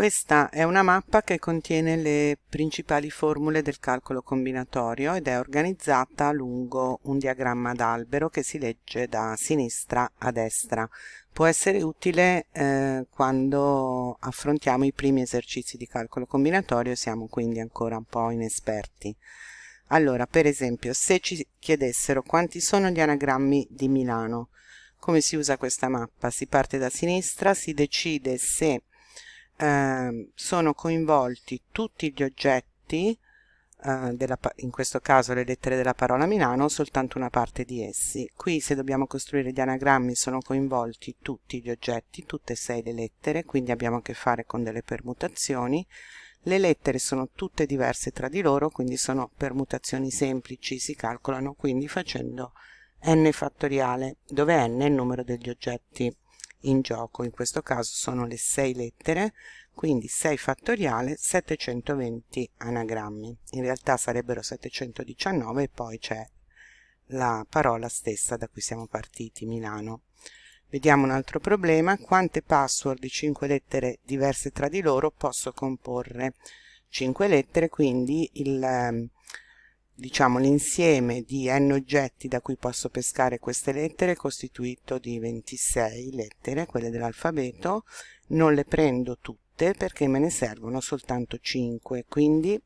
Questa è una mappa che contiene le principali formule del calcolo combinatorio ed è organizzata lungo un diagramma d'albero che si legge da sinistra a destra. Può essere utile eh, quando affrontiamo i primi esercizi di calcolo combinatorio e siamo quindi ancora un po' inesperti. Allora, per esempio, se ci chiedessero quanti sono gli anagrammi di Milano, come si usa questa mappa? Si parte da sinistra, si decide se eh, sono coinvolti tutti gli oggetti, eh, della, in questo caso le lettere della parola Milano, soltanto una parte di essi. Qui se dobbiamo costruire gli anagrammi sono coinvolti tutti gli oggetti, tutte e sei le lettere, quindi abbiamo a che fare con delle permutazioni. Le lettere sono tutte diverse tra di loro, quindi sono permutazioni semplici, si calcolano quindi facendo n fattoriale, dove n è il numero degli oggetti in gioco, in questo caso sono le 6 lettere, quindi 6 fattoriale 720 anagrammi. In realtà sarebbero 719 e poi c'è la parola stessa da cui siamo partiti, Milano. Vediamo un altro problema, quante password di 5 lettere diverse tra di loro posso comporre? 5 lettere, quindi il ehm, diciamo l'insieme di n oggetti da cui posso pescare queste lettere è costituito di 26 lettere, quelle dell'alfabeto, non le prendo tutte perché me ne servono soltanto 5, quindi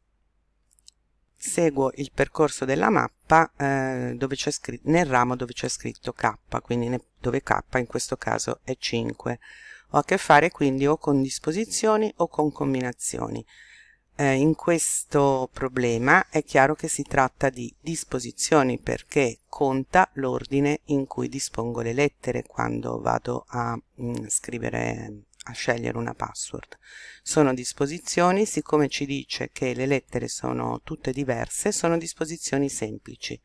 seguo il percorso della mappa eh, scritto, nel ramo dove c'è scritto k, quindi dove k in questo caso è 5. Ho a che fare quindi o con disposizioni o con combinazioni eh, in questo problema è chiaro che si tratta di disposizioni perché conta l'ordine in cui dispongo le lettere quando vado a mh, mm, scrivere a scegliere una password. Sono disposizioni siccome ci dice che le lettere sono tutte diverse sono disposizioni semplici.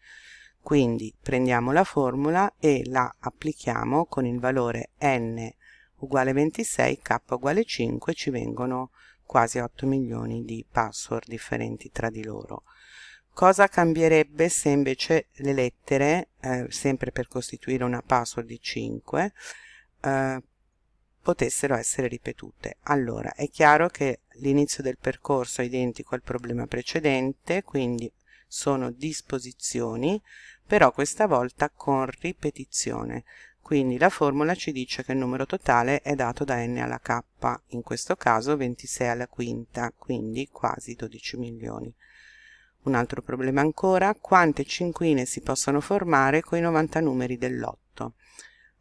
Quindi prendiamo la formula e la applichiamo con il valore n uguale 26 k uguale 5 ci vengono quasi 8 milioni di password differenti tra di loro. Cosa cambierebbe se invece le lettere, eh, sempre per costituire una password di 5, eh, potessero essere ripetute? Allora, è chiaro che l'inizio del percorso è identico al problema precedente, quindi sono disposizioni, però questa volta con ripetizione quindi la formula ci dice che il numero totale è dato da n alla k in questo caso 26 alla quinta quindi quasi 12 milioni. Un altro problema ancora quante cinquine si possono formare con i 90 numeri dell'otto?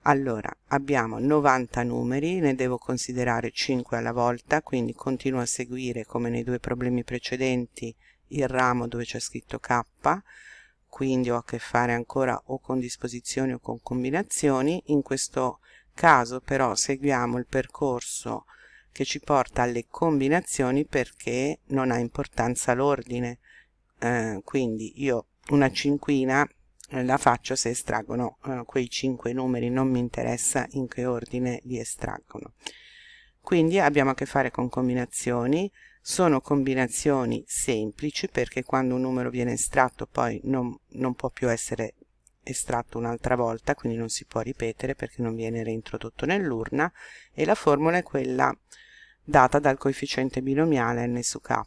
Allora abbiamo 90 numeri ne devo considerare 5 alla volta quindi continuo a seguire come nei due problemi precedenti il ramo dove c'è scritto k quindi ho a che fare ancora o con disposizioni o con combinazioni. In questo caso però seguiamo il percorso che ci porta alle combinazioni perché non ha importanza l'ordine. Eh, quindi io una cinquina eh, la faccio se estraggono eh, quei cinque numeri non mi interessa in che ordine li estraggono. Quindi abbiamo a che fare con combinazioni sono combinazioni semplici perché quando un numero viene estratto poi non, non può più essere estratto un'altra volta quindi non si può ripetere perché non viene reintrodotto nell'urna e la formula è quella data dal coefficiente binomiale n su k.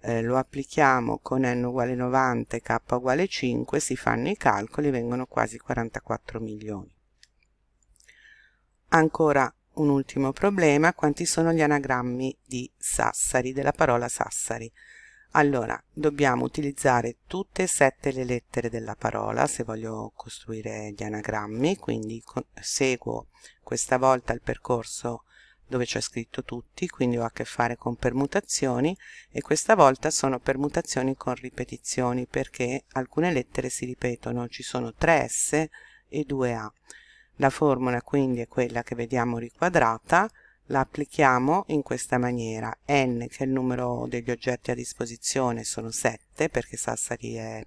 Eh, lo applichiamo con n uguale 90 e k uguale 5 si fanno i calcoli vengono quasi 44 milioni. Ancora un ultimo problema, quanti sono gli anagrammi di Sassari, della parola Sassari? Allora, dobbiamo utilizzare tutte e sette le lettere della parola se voglio costruire gli anagrammi, quindi seguo questa volta il percorso dove c'è scritto tutti, quindi ho a che fare con permutazioni e questa volta sono permutazioni con ripetizioni perché alcune lettere si ripetono, ci sono 3S e 2A. La formula quindi è quella che vediamo riquadrata, la applichiamo in questa maniera. n che è il numero degli oggetti a disposizione, sono 7 perché Sassari è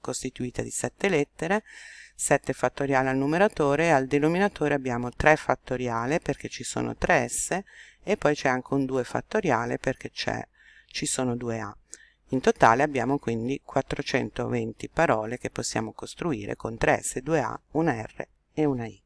costituita di 7 lettere, 7 fattoriale al numeratore, al denominatore abbiamo 3 fattoriale perché ci sono 3 s e poi c'è anche un 2 fattoriale perché ci sono 2 a. In totale abbiamo quindi 420 parole che possiamo costruire con 3S, 2A, 1R Eunai.